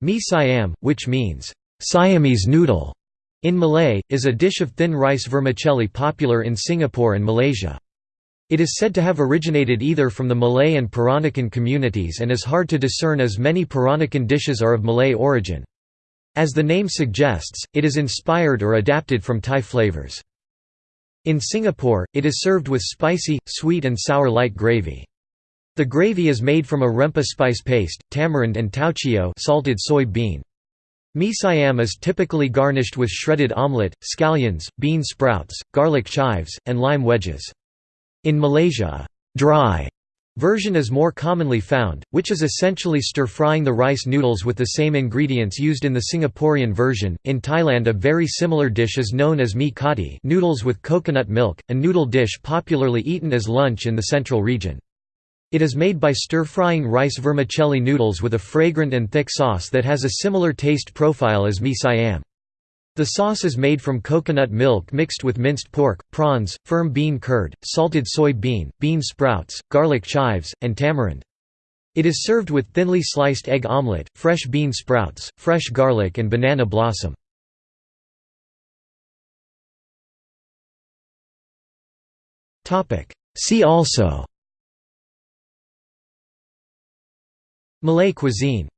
Mi Siam, which means, Siamese noodle, in Malay, is a dish of thin rice vermicelli popular in Singapore and Malaysia. It is said to have originated either from the Malay and Peranakan communities and is hard to discern as many Peranakan dishes are of Malay origin. As the name suggests, it is inspired or adapted from Thai flavors. In Singapore, it is served with spicy, sweet and sour light gravy. The gravy is made from a rempah spice paste, tamarind and tauchio salted soy bean. Mi siam is typically garnished with shredded omelette, scallions, bean sprouts, garlic chives, and lime wedges. In Malaysia, a dry version is more commonly found, which is essentially stir-frying the rice noodles with the same ingredients used in the Singaporean version. In Thailand, a very similar dish is known as mi kati, noodles with coconut milk, a noodle dish popularly eaten as lunch in the central region. It is made by stir-frying rice vermicelli noodles with a fragrant and thick sauce that has a similar taste profile as mi siam. The sauce is made from coconut milk mixed with minced pork, prawns, firm bean curd, salted soy bean, bean sprouts, garlic chives, and tamarind. It is served with thinly sliced egg omelette, fresh bean sprouts, fresh garlic and banana blossom. See also Malay cuisine